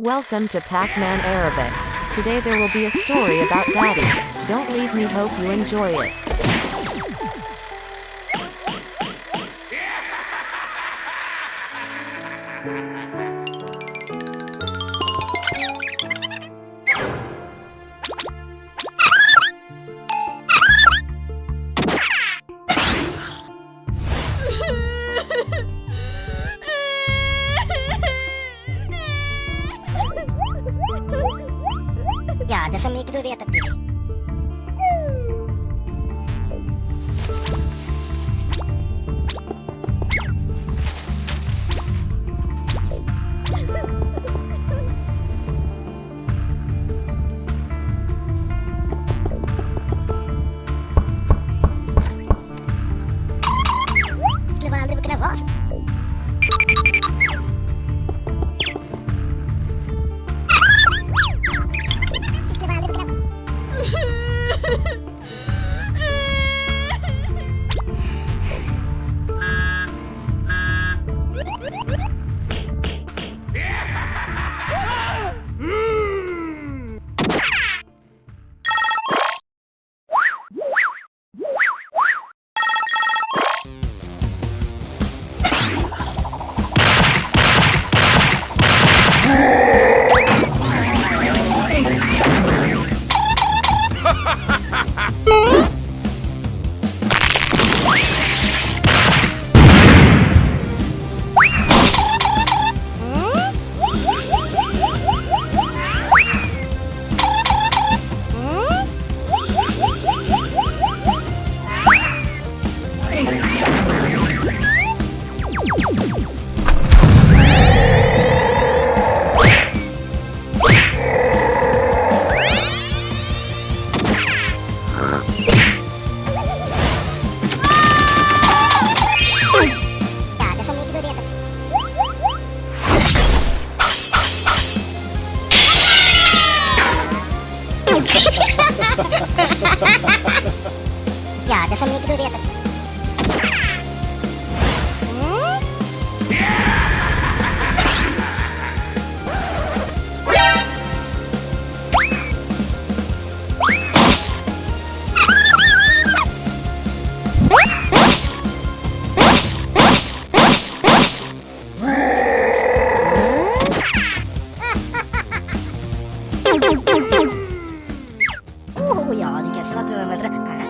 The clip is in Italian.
Welcome to Pac-Man Arabic. Today there will be a story about Daddy. Don't leave me hope you enjoy it. Eu meio que do Veta. dove Oh ya, dikasih lah tuh meter.